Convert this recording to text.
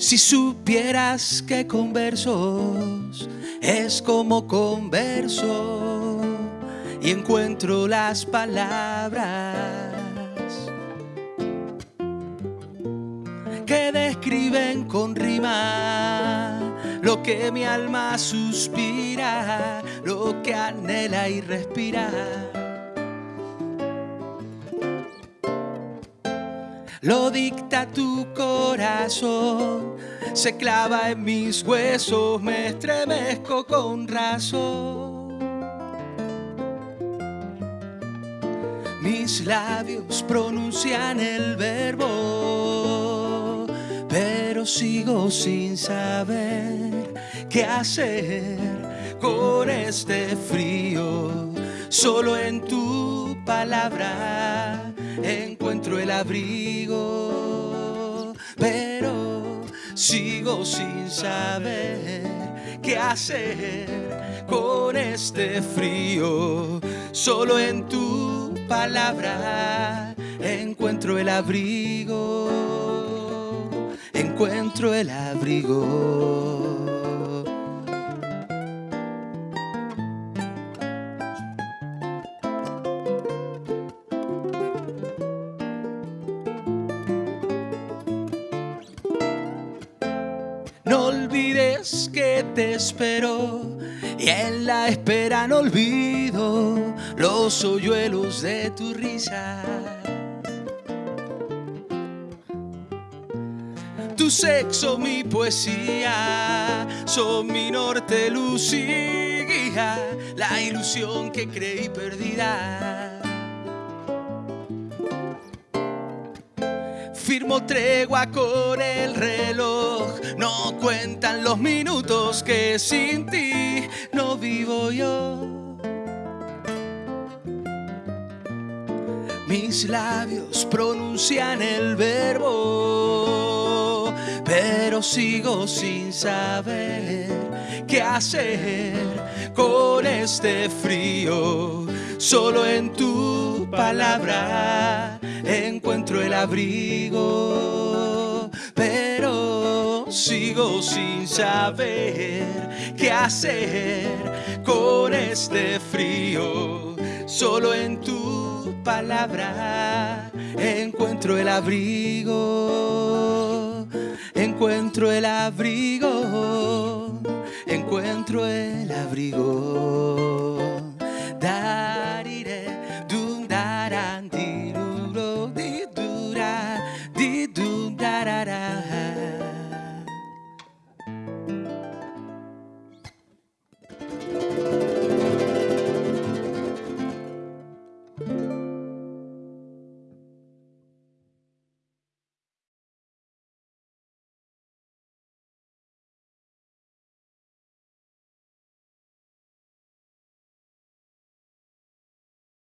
Si supieras que con versos es como converso y encuentro las palabras que describen con rima lo que mi alma suspira, lo que anhela y respira. Lo dicta tu corazón, se clava en mis huesos, me estremezco con razón. Mis labios pronuncian el verbo, pero sigo sin saber qué hacer con este frío. Solo en tu palabra encuentro el abrigo, pero sigo sin saber qué hacer con este frío. Solo en tu palabra encuentro el abrigo, encuentro el abrigo. Olvides que te espero y en la espera no olvido los hoyuelos de tu risa. Tu sexo, mi poesía, son mi norte, luz y guía, la ilusión que creí perdida. Firmo tregua con el reloj, no cuentan los minutos que sin ti no vivo yo. Mis labios pronuncian el verbo, pero sigo sin saber qué hacer con este frío. Solo en tu palabra encuentro el abrigo, sigo sin saber qué hacer con este frío. Solo en tu palabra encuentro el abrigo, encuentro el abrigo, encuentro el abrigo.